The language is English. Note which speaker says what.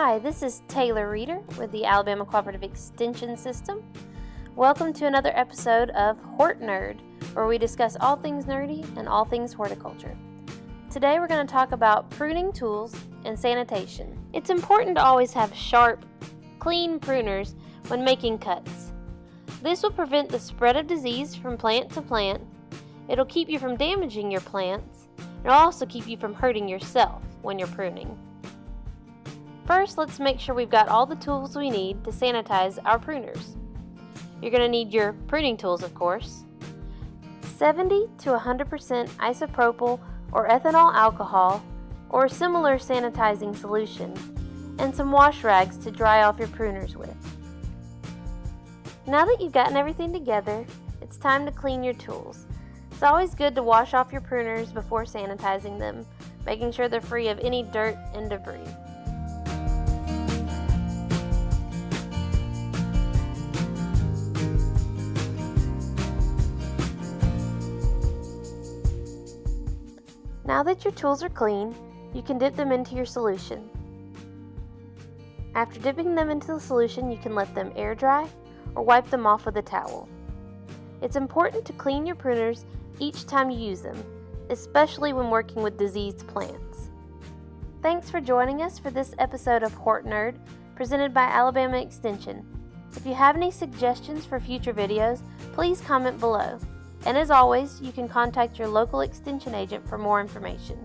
Speaker 1: Hi, this is Taylor Reeder with the Alabama Cooperative Extension System. Welcome to another episode of Hort Nerd, where we discuss all things nerdy and all things horticulture. Today we're going to talk about pruning tools and sanitation. It's important to always have sharp, clean pruners when making cuts. This will prevent the spread of disease from plant to plant. It'll keep you from damaging your plants. And it'll also keep you from hurting yourself when you're pruning. First, let's make sure we've got all the tools we need to sanitize our pruners. You're going to need your pruning tools, of course, 70 to 100% isopropyl or ethanol alcohol or a similar sanitizing solution, and some wash rags to dry off your pruners with. Now that you've gotten everything together, it's time to clean your tools. It's always good to wash off your pruners before sanitizing them, making sure they're free of any dirt and debris. Now that your tools are clean, you can dip them into your solution. After dipping them into the solution, you can let them air dry or wipe them off with a towel. It's important to clean your pruners each time you use them, especially when working with diseased plants. Thanks for joining us for this episode of Hort Nerd, presented by Alabama Extension. If you have any suggestions for future videos, please comment below. And as always, you can contact your local extension agent for more information.